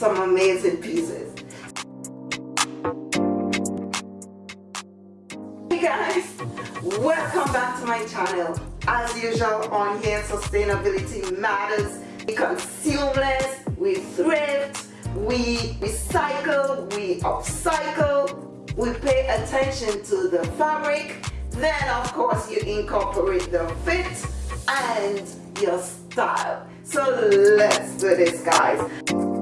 some amazing pieces. Hey guys, welcome back to my channel. As usual on here, sustainability matters. We consume less, we thrift, we recycle, we upcycle, we pay attention to the fabric, then of course you incorporate the fit and your style. So let's do this guys.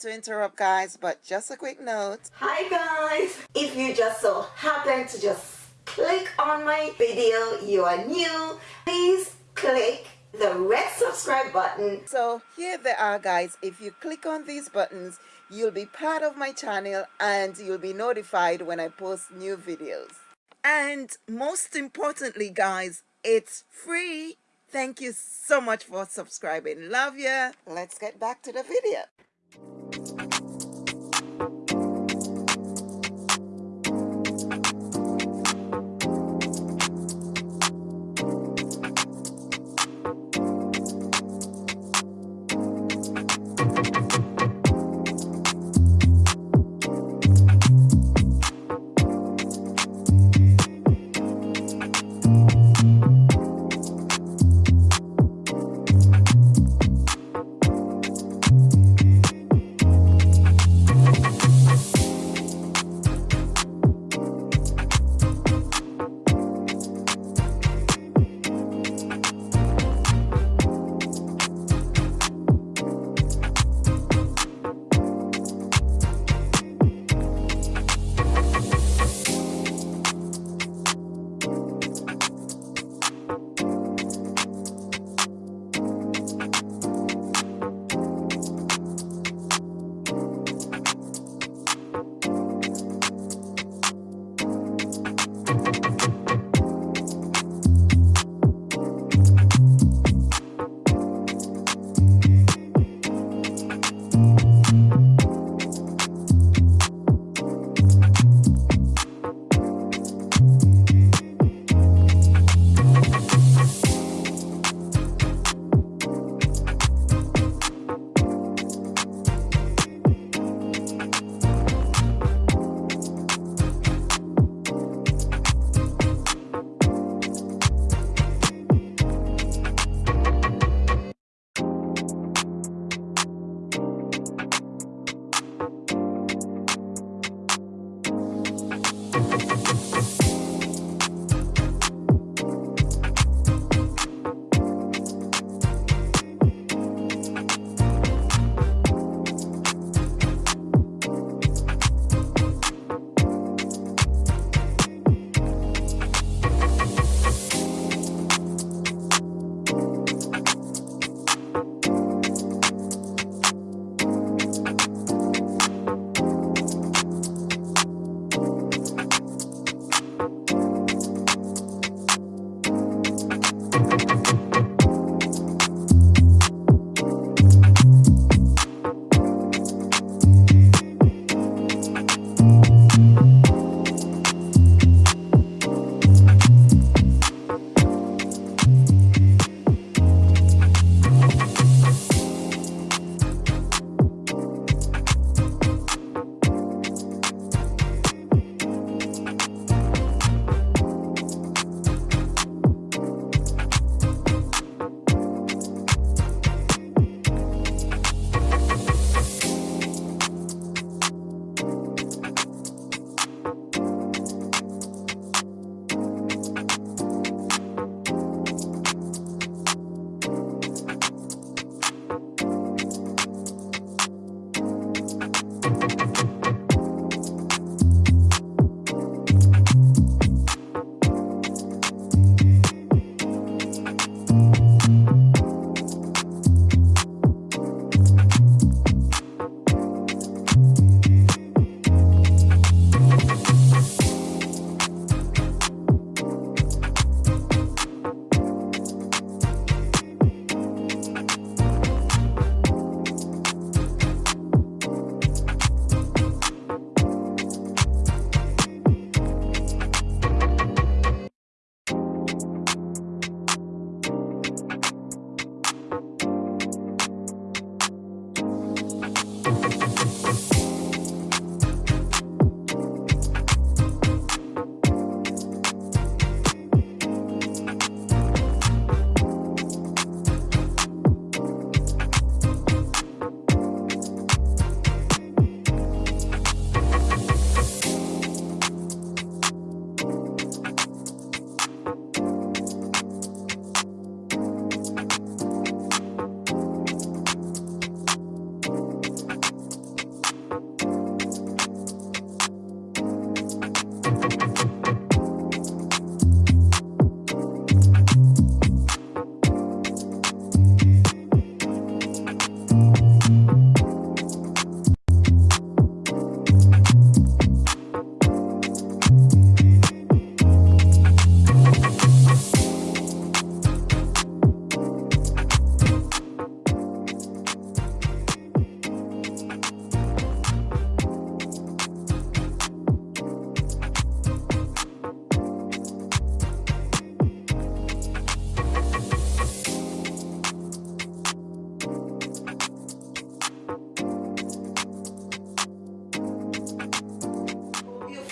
Sorry to interrupt guys but just a quick note. Hi guys. If you just so happen to just click on my video you are new please click the red subscribe button. So here they are guys. If you click on these buttons you'll be part of my channel and you'll be notified when I post new videos. And most importantly guys it's free. Thank you so much for subscribing. Love ya. Let's get back to the video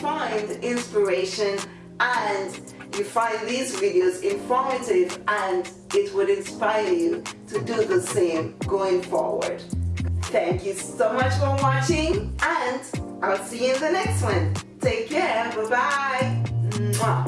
find inspiration and you find these videos informative and it would inspire you to do the same going forward. Thank you so much for watching and I'll see you in the next one. Take care. Bye-bye.